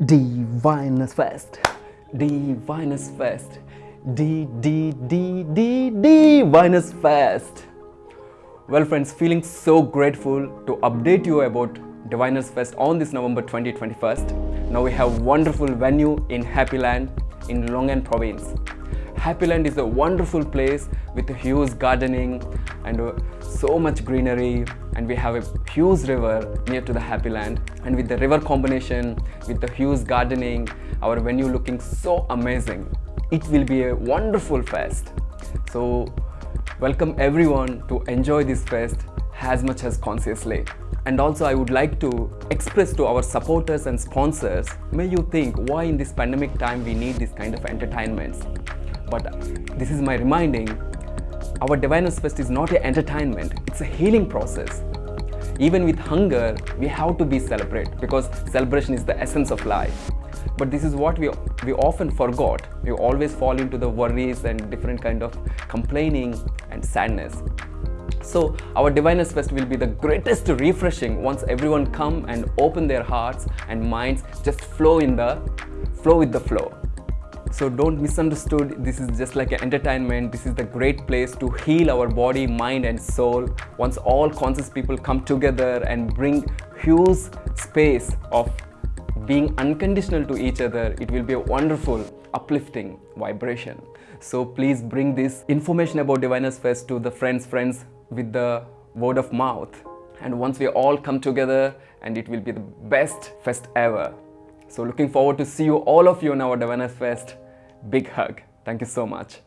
Divinus Fest. Divinus Fest. D D D D Divinus Fest. Well, friends, feeling so grateful to update you about Diviners Fest on this November 2021. Now we have wonderful venue in Happy Land in Long An province. Happy Land is a wonderful place with huge gardening and uh, so much greenery and we have a huge river near to the Happy Land and with the river combination with the huge gardening our venue looking so amazing. It will be a wonderful fest. So welcome everyone to enjoy this fest as much as consciously. And also I would like to express to our supporters and sponsors, may you think why in this pandemic time we need this kind of entertainments. But this is my reminding, our Diviners Fest is not an entertainment, it's a healing process. Even with hunger, we have to be celebrate because celebration is the essence of life. But this is what we, we often forgot. We always fall into the worries and different kind of complaining and sadness. So our Diviners Fest will be the greatest refreshing once everyone come and open their hearts and minds just flow in the flow with the flow. So don't misunderstood, this is just like an entertainment. This is the great place to heal our body, mind and soul. Once all conscious people come together and bring huge space of being unconditional to each other, it will be a wonderful, uplifting vibration. So please bring this information about Diviners Fest to the friends, friends with the word of mouth. And once we all come together, and it will be the best fest ever. So looking forward to see you all of you on our Diviners Fest. Big hug. Thank you so much.